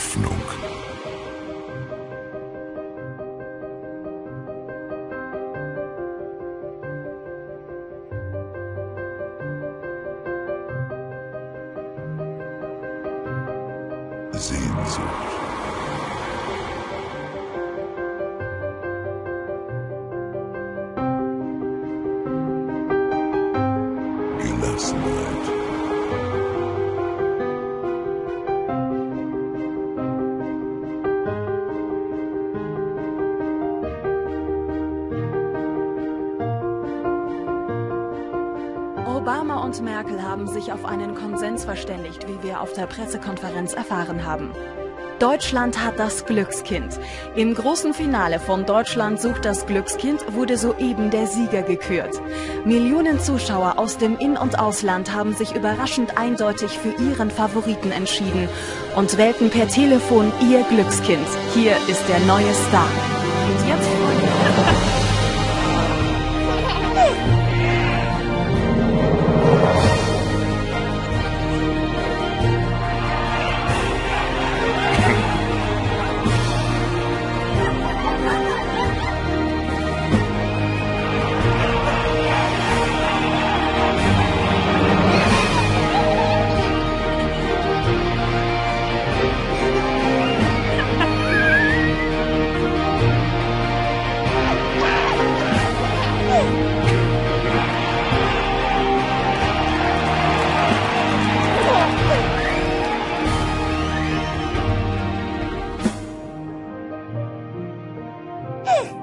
Hoffnung. Sehnsucht. Gelassenheit. Obama und Merkel haben sich auf einen Konsens verständigt, wie wir auf der Pressekonferenz erfahren haben. Deutschland hat das Glückskind. Im großen Finale von Deutschland sucht das Glückskind wurde soeben der Sieger gekürt. Millionen Zuschauer aus dem In- und Ausland haben sich überraschend eindeutig für ihren Favoriten entschieden und wählten per Telefon ihr Glückskind. Hier ist der neue Star. 哼